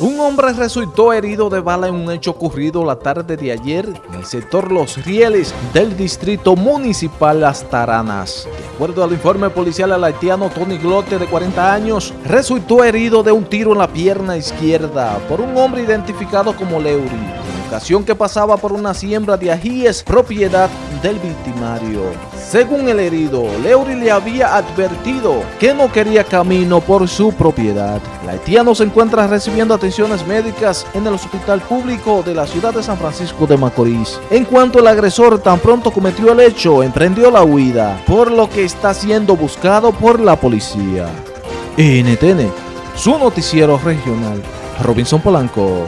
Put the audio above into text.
Un hombre resultó herido de bala en un hecho ocurrido la tarde de ayer en el sector Los Rieles del distrito municipal Las Taranas. De acuerdo al informe policial, el haitiano Tony Glote, de 40 años, resultó herido de un tiro en la pierna izquierda por un hombre identificado como Leury, ocasión que pasaba por una siembra de ajíes propiedad del victimario. Según el herido, Leury le había advertido que no quería camino por su propiedad. El haitiano se encuentra recibiendo atenciones médicas en el hospital público de la ciudad de San Francisco de Macorís. En cuanto el agresor tan pronto cometió el hecho, emprendió la huida, por lo que está siendo buscado por la policía. NTN, su noticiero regional. Robinson Polanco.